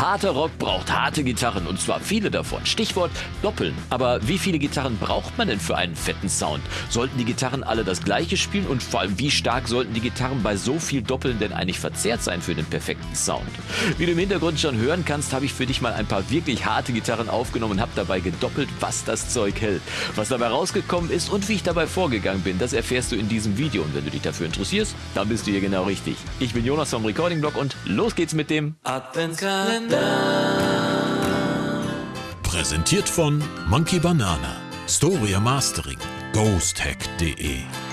Harter Rock braucht harte Gitarren und zwar viele davon. Stichwort Doppeln. Aber wie viele Gitarren braucht man denn für einen fetten Sound? Sollten die Gitarren alle das gleiche spielen und vor allem wie stark sollten die Gitarren bei so viel Doppeln denn eigentlich verzerrt sein für den perfekten Sound? Wie du im Hintergrund schon hören kannst, habe ich für dich mal ein paar wirklich harte Gitarren aufgenommen und habe dabei gedoppelt, was das Zeug hält. Was dabei rausgekommen ist und wie ich dabei vorgegangen bin, das erfährst du in diesem Video. Und wenn du dich dafür interessierst, dann bist du hier genau richtig. Ich bin Jonas vom Recording Blog und los geht's mit dem Adventskalender. Präsentiert von Monkey Banana, Storia Mastering, ghosthack.de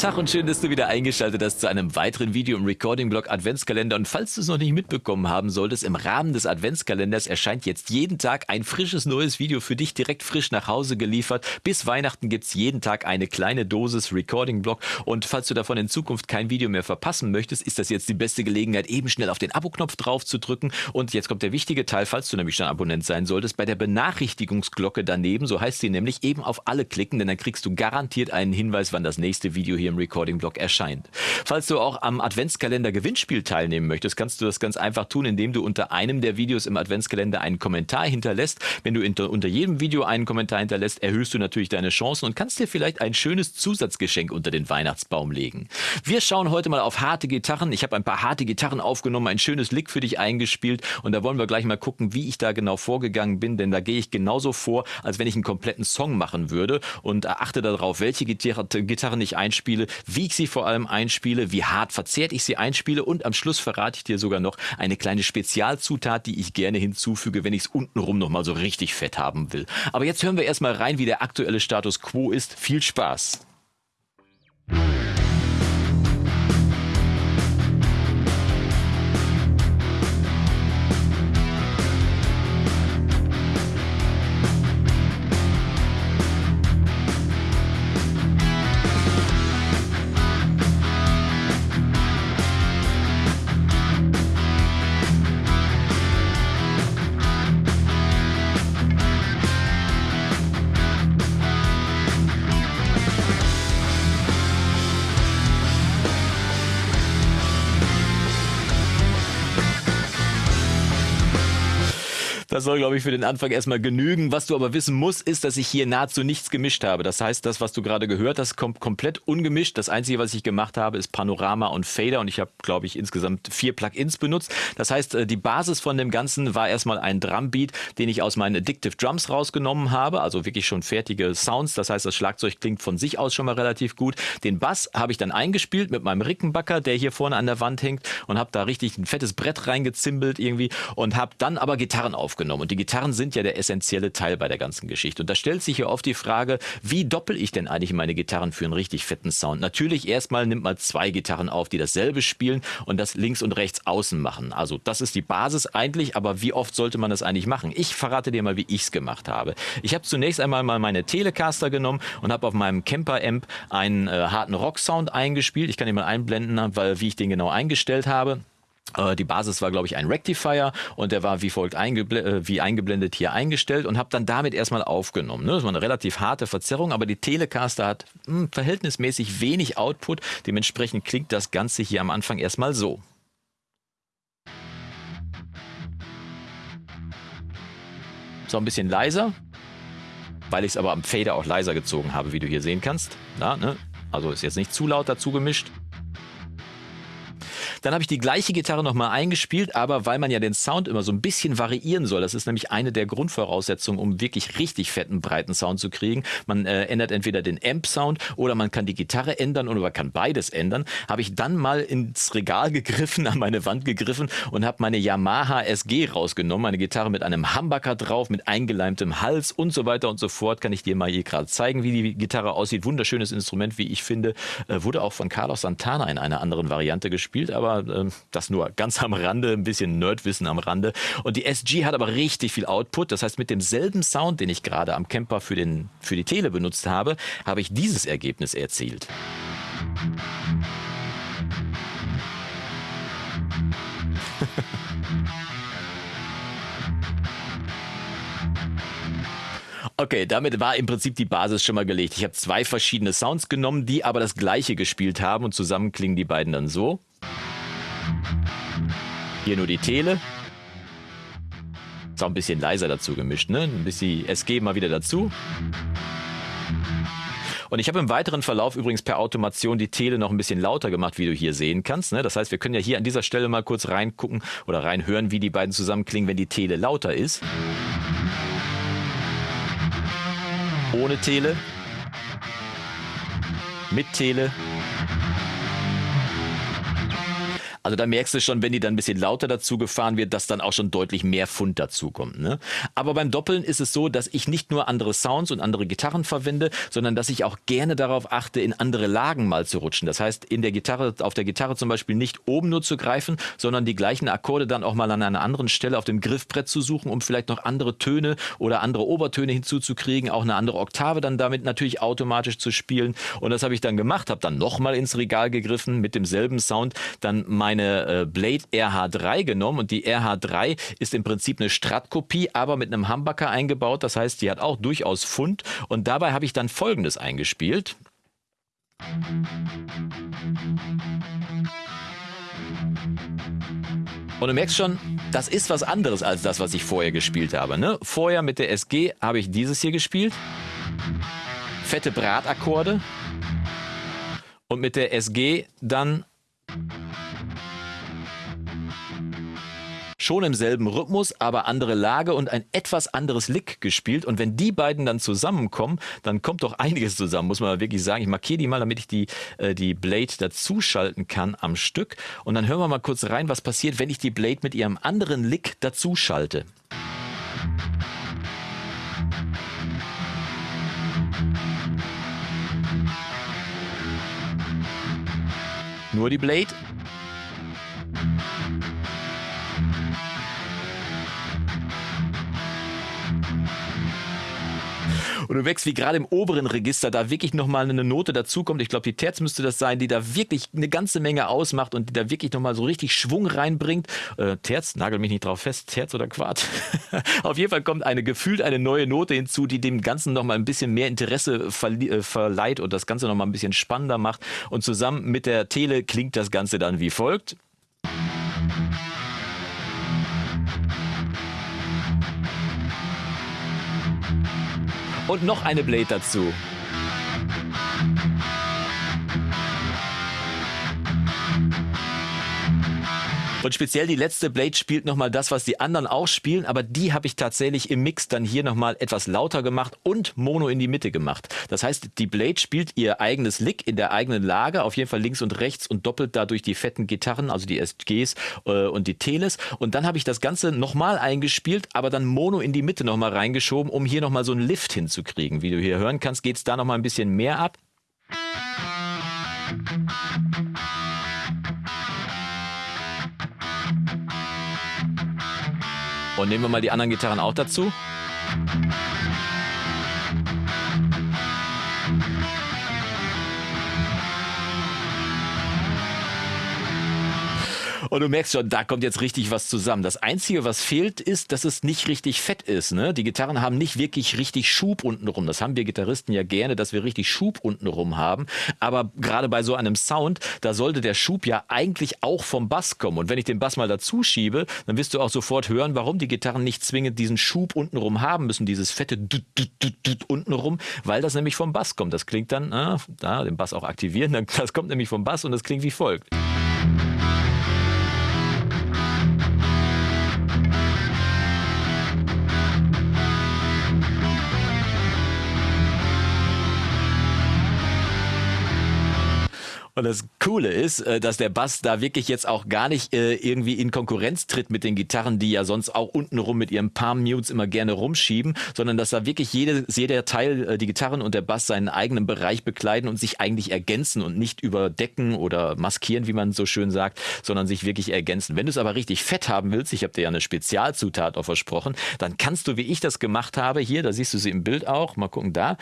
Tag und schön, dass du wieder eingeschaltet hast zu einem weiteren Video im Recording-Blog Adventskalender. Und falls du es noch nicht mitbekommen haben solltest, im Rahmen des Adventskalenders erscheint jetzt jeden Tag ein frisches neues Video für dich direkt frisch nach Hause geliefert. Bis Weihnachten gibt's jeden Tag eine kleine Dosis Recording-Blog. Und falls du davon in Zukunft kein Video mehr verpassen möchtest, ist das jetzt die beste Gelegenheit, eben schnell auf den Abo-Knopf drauf zu drücken. Und jetzt kommt der wichtige Teil, falls du nämlich schon Abonnent sein solltest, bei der Benachrichtigungsglocke daneben, so heißt sie nämlich, eben auf alle klicken, denn dann kriegst du garantiert einen Hinweis, wann das nächste Video hier im Recording-Blog erscheint. Falls du auch am Adventskalender Gewinnspiel teilnehmen möchtest, kannst du das ganz einfach tun, indem du unter einem der Videos im Adventskalender einen Kommentar hinterlässt. Wenn du unter jedem Video einen Kommentar hinterlässt, erhöhst du natürlich deine Chancen und kannst dir vielleicht ein schönes Zusatzgeschenk unter den Weihnachtsbaum legen. Wir schauen heute mal auf harte Gitarren. Ich habe ein paar harte Gitarren aufgenommen, ein schönes Lick für dich eingespielt und da wollen wir gleich mal gucken, wie ich da genau vorgegangen bin, denn da gehe ich genauso vor, als wenn ich einen kompletten Song machen würde und achte darauf, welche Gitarren ich einspiele, einspiele, wie ich sie vor allem einspiele, wie hart verzerrt ich sie einspiele und am Schluss verrate ich dir sogar noch eine kleine Spezialzutat, die ich gerne hinzufüge, wenn ich es untenrum nochmal so richtig fett haben will. Aber jetzt hören wir erstmal rein, wie der aktuelle Status quo ist. Viel Spaß! Das soll, glaube ich, für den Anfang erstmal genügen. Was du aber wissen musst, ist, dass ich hier nahezu nichts gemischt habe. Das heißt, das, was du gerade gehört hast, kommt komplett ungemischt. Das Einzige, was ich gemacht habe, ist Panorama und Fader und ich habe, glaube ich, insgesamt vier Plugins benutzt. Das heißt, äh, die Basis von dem Ganzen war erstmal ein Drumbeat, den ich aus meinen Addictive Drums rausgenommen habe, also wirklich schon fertige Sounds. Das heißt, das Schlagzeug klingt von sich aus schon mal relativ gut. Den Bass habe ich dann eingespielt mit meinem Rickenbacker, der hier vorne an der Wand hängt und habe da richtig ein fettes Brett reingezimbelt irgendwie und habe dann aber Gitarren aufgenommen aufgenommen. Und die Gitarren sind ja der essentielle Teil bei der ganzen Geschichte. Und da stellt sich ja oft die Frage, wie doppel ich denn eigentlich meine Gitarren für einen richtig fetten Sound? Natürlich erstmal nimmt man zwei Gitarren auf, die dasselbe spielen und das links und rechts außen machen. Also das ist die Basis eigentlich, aber wie oft sollte man das eigentlich machen? Ich verrate dir mal, wie ich es gemacht habe. Ich habe zunächst einmal mal meine Telecaster genommen und habe auf meinem Camper-Amp einen äh, harten Rock-Sound eingespielt. Ich kann ihn mal einblenden, weil wie ich den genau eingestellt habe. Äh, die Basis war, glaube ich, ein Rectifier und der war wie folgt eingebl äh, wie eingeblendet hier eingestellt und habe dann damit erstmal aufgenommen. Ne? Das war eine relativ harte Verzerrung, aber die Telecaster hat mh, hm, verhältnismäßig wenig Output. Dementsprechend klingt das Ganze hier am Anfang erstmal so. So ein bisschen leiser, weil ich es aber am Fader auch leiser gezogen habe, wie du hier sehen kannst. Na, ne? Also ist jetzt nicht zu laut dazu gemischt. Dann habe ich die gleiche Gitarre nochmal eingespielt, aber weil man ja den Sound immer so ein bisschen variieren soll, das ist nämlich eine der Grundvoraussetzungen, um wirklich richtig fetten, breiten Sound zu kriegen. Man äh, ändert entweder den Amp-Sound oder man kann die Gitarre ändern oder man kann beides ändern. Habe ich dann mal ins Regal gegriffen, an meine Wand gegriffen und habe meine Yamaha SG rausgenommen, eine Gitarre mit einem Humbucker drauf, mit eingeleimtem Hals und so weiter und so fort. Kann ich dir mal hier gerade zeigen, wie die Gitarre aussieht. Wunderschönes Instrument, wie ich finde. Äh, wurde auch von Carlos Santana in einer anderen Variante gespielt, aber aber äh, das nur ganz am Rande, ein bisschen Nerdwissen am Rande. Und die SG hat aber richtig viel Output. Das heißt, mit demselben Sound, den ich gerade am Camper für, den, für die Tele benutzt habe, habe ich dieses Ergebnis erzielt. Okay, damit war im Prinzip die Basis schon mal gelegt. Ich habe zwei verschiedene Sounds genommen, die aber das gleiche gespielt haben und zusammen klingen die beiden dann so. Hier nur die Tele. Ist auch ein bisschen leiser dazu gemischt, ne? Ein bisschen SG mal wieder dazu. Und ich habe im weiteren Verlauf übrigens per Automation die Tele noch ein bisschen lauter gemacht, wie du hier sehen kannst. Ne? Das heißt, wir können ja hier an dieser Stelle mal kurz reingucken oder reinhören, wie die beiden zusammenklingen, wenn die Tele lauter ist. Ohne Tele. Mit Tele. Also da merkst du schon, wenn die dann ein bisschen lauter dazu gefahren wird, dass dann auch schon deutlich mehr Pfund dazukommt. Ne? Aber beim Doppeln ist es so, dass ich nicht nur andere Sounds und andere Gitarren verwende, sondern dass ich auch gerne darauf achte, in andere Lagen mal zu rutschen. Das heißt, in der Gitarre, auf der Gitarre zum Beispiel nicht oben nur zu greifen, sondern die gleichen Akkorde dann auch mal an einer anderen Stelle auf dem Griffbrett zu suchen, um vielleicht noch andere Töne oder andere Obertöne hinzuzukriegen, auch eine andere Oktave dann damit natürlich automatisch zu spielen. Und das habe ich dann gemacht, habe dann nochmal ins Regal gegriffen mit demselben Sound, dann mein meine äh, Blade RH3 genommen und die RH3 ist im Prinzip eine Strat-Kopie, aber mit einem Humbucker eingebaut. Das heißt, die hat auch durchaus Fund und dabei habe ich dann folgendes eingespielt. Und du merkst schon, das ist was anderes als das, was ich vorher gespielt habe. Ne? Vorher mit der SG habe ich dieses hier gespielt. Fette Bratakkorde. Und mit der SG dann schon im selben Rhythmus, aber andere Lage und ein etwas anderes Lick gespielt. Und wenn die beiden dann zusammenkommen, dann kommt doch einiges zusammen, muss man wirklich sagen. Ich markiere die mal, damit ich die, äh, die Blade dazuschalten kann am Stück. Und dann hören wir mal kurz rein, was passiert, wenn ich die Blade mit ihrem anderen Lick dazuschalte. Nur die Blade Und du merkst, wie gerade im oberen Register da wirklich nochmal eine Note dazukommt. Ich glaube, die Terz müsste das sein, die da wirklich eine ganze Menge ausmacht und die da wirklich nochmal so richtig Schwung reinbringt. Äh, Terz, nagel mich nicht drauf fest, Terz oder Quart. Auf jeden Fall kommt eine gefühlt eine neue Note hinzu, die dem Ganzen nochmal ein bisschen mehr Interesse äh, verleiht und das Ganze nochmal ein bisschen spannender macht. Und zusammen mit der Tele klingt das Ganze dann wie folgt. Und noch eine Blade dazu. Und speziell die letzte Blade spielt nochmal das, was die anderen auch spielen, aber die habe ich tatsächlich im Mix dann hier nochmal etwas lauter gemacht und Mono in die Mitte gemacht. Das heißt, die Blade spielt ihr eigenes Lick in der eigenen Lage, auf jeden Fall links und rechts und doppelt dadurch die fetten Gitarren, also die SGs äh, und die Teles. Und dann habe ich das Ganze nochmal eingespielt, aber dann Mono in die Mitte nochmal reingeschoben, um hier nochmal so einen Lift hinzukriegen. Wie du hier hören kannst, geht es da nochmal ein bisschen mehr ab. Und nehmen wir mal die anderen Gitarren auch dazu. Und du merkst schon, da kommt jetzt richtig was zusammen. Das Einzige, was fehlt, ist, dass es nicht richtig fett ist. Ne? Die Gitarren haben nicht wirklich richtig Schub untenrum. Das haben wir Gitarristen ja gerne, dass wir richtig Schub untenrum haben. Aber gerade bei so einem Sound, da sollte der Schub ja eigentlich auch vom Bass kommen. Und wenn ich den Bass mal dazu schiebe, dann wirst du auch sofort hören, warum die Gitarren nicht zwingend diesen Schub untenrum haben müssen, dieses fette Dut, Dut, Dut, Dut untenrum, weil das nämlich vom Bass kommt. Das klingt dann, äh, da den Bass auch aktivieren, das kommt nämlich vom Bass und das klingt wie folgt. Und das Coole ist, äh, dass der Bass da wirklich jetzt auch gar nicht äh, irgendwie in Konkurrenz tritt mit den Gitarren, die ja sonst auch untenrum mit ihren Palm Mutes immer gerne rumschieben, sondern dass da wirklich jede, jeder Teil, äh, die Gitarren und der Bass seinen eigenen Bereich bekleiden und sich eigentlich ergänzen und nicht überdecken oder maskieren, wie man so schön sagt, sondern sich wirklich ergänzen. Wenn du es aber richtig fett haben willst, ich habe dir ja eine Spezialzutat auch versprochen, dann kannst du, wie ich das gemacht habe, hier, da siehst du sie im Bild auch, mal gucken da,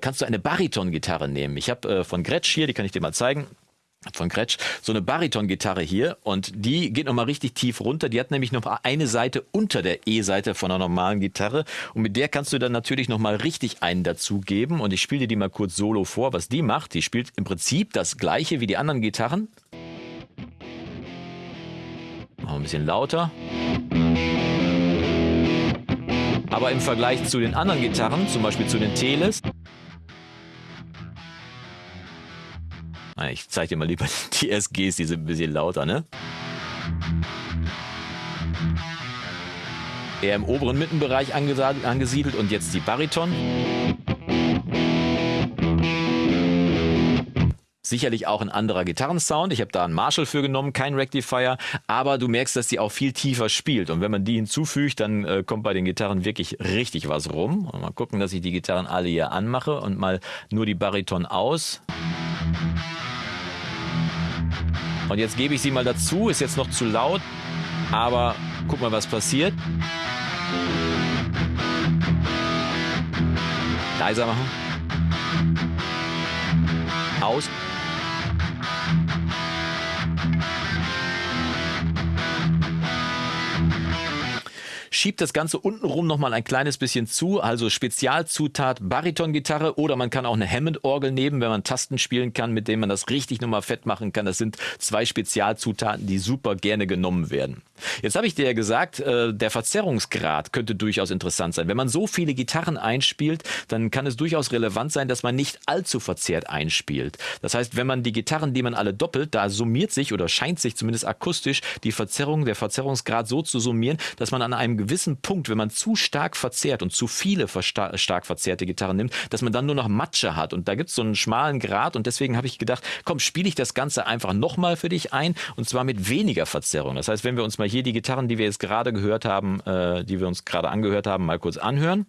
kannst du eine Bariton-Gitarre nehmen. Ich habe von Gretsch hier, die kann ich dir mal zeigen, von Kretsch, so eine Bariton-Gitarre hier und die geht nochmal richtig tief runter. Die hat nämlich noch eine Seite unter der E-Seite von einer normalen Gitarre und mit der kannst du dann natürlich nochmal richtig einen dazugeben und ich spiele dir die mal kurz solo vor, was die macht. Die spielt im Prinzip das gleiche wie die anderen Gitarren. Wir ein bisschen lauter. Aber im Vergleich zu den anderen Gitarren, zum Beispiel zu den Teles, ich zeige dir mal lieber die SGs, die sind ein bisschen lauter, ne? Eher im oberen Mittenbereich angesiedelt und jetzt die Bariton. Sicherlich auch ein anderer Gitarrensound. Ich habe da einen Marshall für genommen, kein Rectifier, aber du merkst, dass die auch viel tiefer spielt. Und wenn man die hinzufügt, dann äh, kommt bei den Gitarren wirklich richtig was rum. Und mal gucken, dass ich die Gitarren alle hier anmache und mal nur die Bariton aus. Und jetzt gebe ich sie mal dazu, ist jetzt noch zu laut, aber guck mal, was passiert. Leiser machen. Aus. Schiebt das Ganze untenrum nochmal ein kleines bisschen zu, also Spezialzutat Baritongitarre oder man kann auch eine Hammond-Orgel nehmen, wenn man Tasten spielen kann, mit denen man das richtig nochmal fett machen kann. Das sind zwei Spezialzutaten, die super gerne genommen werden. Jetzt habe ich dir ja gesagt, äh, der Verzerrungsgrad könnte durchaus interessant sein. Wenn man so viele Gitarren einspielt, dann kann es durchaus relevant sein, dass man nicht allzu verzerrt einspielt. Das heißt, wenn man die Gitarren, die man alle doppelt, da summiert sich oder scheint sich zumindest akustisch die Verzerrung, der Verzerrungsgrad so zu summieren, dass man an einem gewissen Punkt, wenn man zu stark verzerrt und zu viele stark verzerrte Gitarren nimmt, dass man dann nur noch Matsche hat. Und da gibt es so einen schmalen Grad und deswegen habe ich gedacht, komm, spiele ich das Ganze einfach nochmal für dich ein und zwar mit weniger Verzerrung. Das heißt, wenn wir uns mal hier die Gitarren, die wir jetzt gerade gehört haben, äh, die wir uns gerade angehört haben, mal kurz anhören.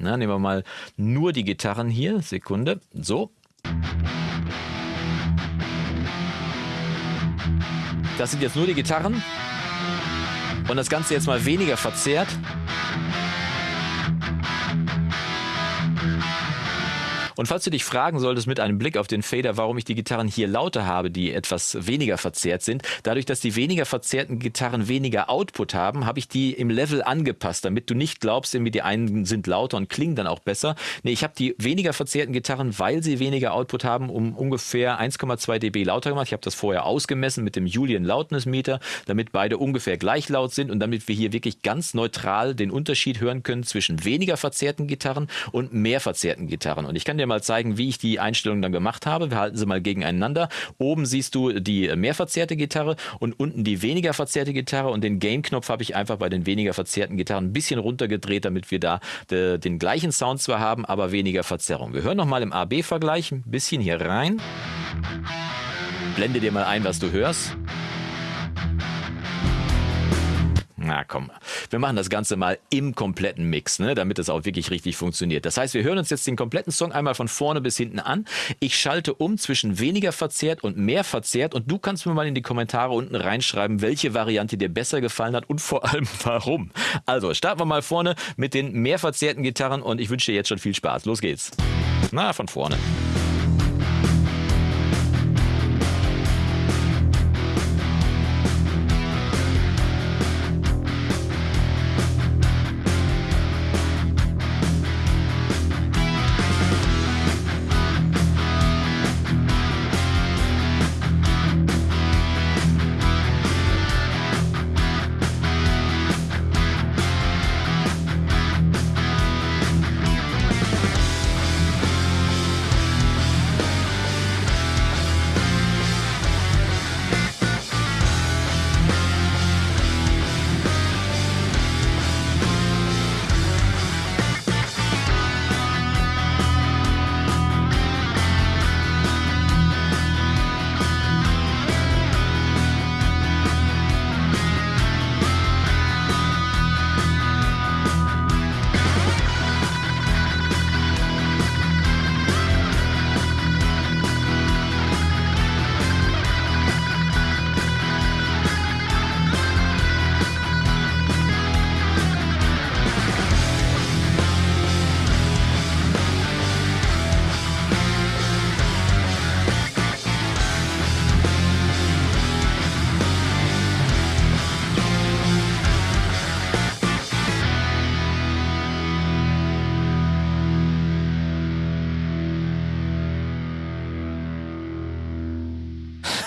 Na, nehmen wir mal nur die Gitarren hier. Sekunde. So. Das sind jetzt nur die Gitarren. Und das Ganze jetzt mal weniger verzerrt. Und falls du dich fragen solltest mit einem Blick auf den Fader, warum ich die Gitarren hier lauter habe, die etwas weniger verzerrt sind, dadurch, dass die weniger verzerrten Gitarren weniger Output haben, habe ich die im Level angepasst, damit du nicht glaubst, irgendwie die einen sind lauter und klingen dann auch besser. Nee, ich habe die weniger verzerrten Gitarren, weil sie weniger Output haben, um ungefähr 1,2 dB lauter gemacht. Ich habe das vorher ausgemessen mit dem Julian Loudness Meter, damit beide ungefähr gleich laut sind und damit wir hier wirklich ganz neutral den Unterschied hören können zwischen weniger verzerrten Gitarren und mehr verzerrten Gitarren. Und ich kann dir mal zeigen, wie ich die Einstellungen dann gemacht habe. Wir halten sie mal gegeneinander. Oben siehst du die mehr verzerrte Gitarre und unten die weniger verzerrte Gitarre und den Gain-Knopf habe ich einfach bei den weniger verzerrten Gitarren ein bisschen runtergedreht, damit wir da de, den gleichen Sound zwar haben, aber weniger Verzerrung. Wir hören nochmal im AB-Vergleich ein bisschen hier rein. Blende dir mal ein, was du hörst. Na komm, wir machen das Ganze mal im kompletten Mix, ne, damit es auch wirklich richtig funktioniert. Das heißt, wir hören uns jetzt den kompletten Song einmal von vorne bis hinten an. Ich schalte um zwischen weniger verzerrt und mehr verzerrt und du kannst mir mal in die Kommentare unten reinschreiben, welche Variante dir besser gefallen hat und vor allem warum. Also starten wir mal vorne mit den mehr verzerrten Gitarren und ich wünsche dir jetzt schon viel Spaß. Los geht's. Na, von vorne.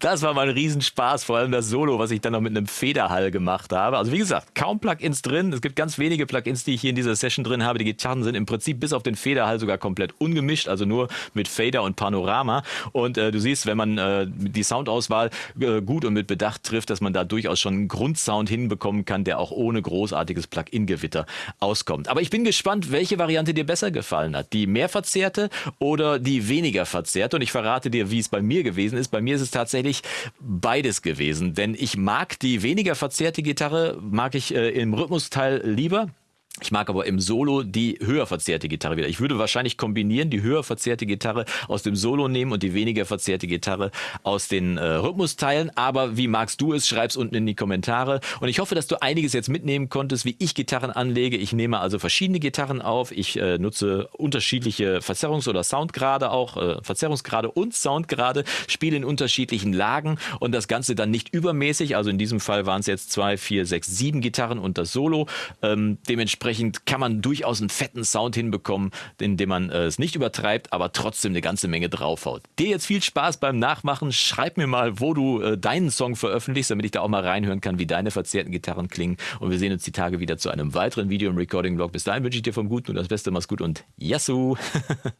Das war mal ein Riesenspaß, vor allem das Solo, was ich dann noch mit einem Federhall gemacht habe. Also wie gesagt, kaum Plugins drin. Es gibt ganz wenige Plugins, die ich hier in dieser Session drin habe. Die Gitarren sind im Prinzip bis auf den Federhall sogar komplett ungemischt, also nur mit Fader und Panorama. Und äh, du siehst, wenn man äh, die Soundauswahl äh, gut und mit Bedacht trifft, dass man da durchaus schon einen Grundsound hinbekommen kann, der auch ohne großartiges Plugin-Gewitter auskommt. Aber ich bin gespannt, welche Variante dir besser gefallen hat. Die mehr verzerrte oder die weniger verzerrte. Und ich verrate dir, wie es bei mir gewesen ist. Bei mir ist es tatsächlich beides gewesen. Denn ich mag die weniger verzerrte Gitarre, mag ich äh, im Rhythmusteil lieber. Ich mag aber im Solo die höher verzerrte Gitarre wieder. Ich würde wahrscheinlich kombinieren, die höher verzerrte Gitarre aus dem Solo nehmen und die weniger verzerrte Gitarre aus den äh, Rhythmusteilen. Aber wie magst du es? Schreib's unten in die Kommentare. Und ich hoffe, dass du einiges jetzt mitnehmen konntest, wie ich Gitarren anlege. Ich nehme also verschiedene Gitarren auf. Ich äh, nutze unterschiedliche Verzerrungs- oder Soundgrade auch, äh, Verzerrungsgrade und Soundgrade, spiele in unterschiedlichen Lagen und das Ganze dann nicht übermäßig. Also in diesem Fall waren es jetzt zwei, vier, sechs, sieben Gitarren und das Solo. Ähm, dementsprechend dementsprechend kann man durchaus einen fetten Sound hinbekommen, indem man äh, es nicht übertreibt, aber trotzdem eine ganze Menge draufhaut. Dir jetzt viel Spaß beim Nachmachen. Schreib mir mal, wo du äh, deinen Song veröffentlichst, damit ich da auch mal reinhören kann, wie deine verzerrten Gitarren klingen. Und wir sehen uns die Tage wieder zu einem weiteren Video im Recording-Blog. Bis dahin wünsche ich dir vom Guten und das Beste. Mach's gut und Yassou!